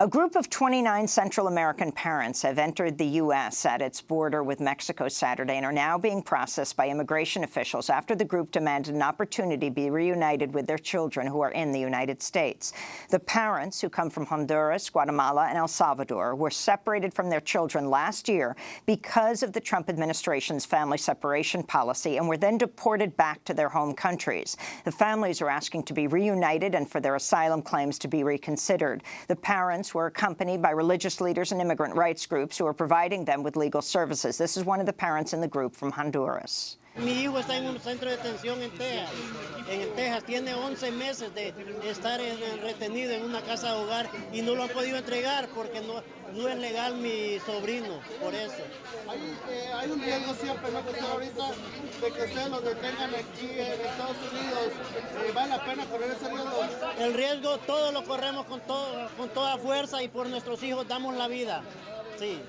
A group of 29 Central American parents have entered the U.S. at its border with Mexico Saturday and are now being processed by immigration officials after the group demanded an opportunity to be reunited with their children who are in the United States. The parents, who come from Honduras, Guatemala, and El Salvador, were separated from their children last year because of the Trump administration's family separation policy and were then deported back to their home countries. The families are asking to be reunited and for their asylum claims to be reconsidered. The parents were accompanied by religious leaders and immigrant rights groups who are providing them with legal services. This is one of the parents in the group from Honduras. Mi hijo está en un centro de detención en Texas. En Texas tiene 11 meses de estar en, retenido en una casa de hogar y no lo han podido entregar porque no, no es legal mi sobrino, por eso. Hay, eh, hay un riesgo siempre, ¿no? Que ahorita de que ustedes lo detengan aquí en Estados Unidos. Eh, ¿Vale la El riesgo todo lo corremos con, todo, con toda fuerza y por nuestros hijos damos la vida. Sí.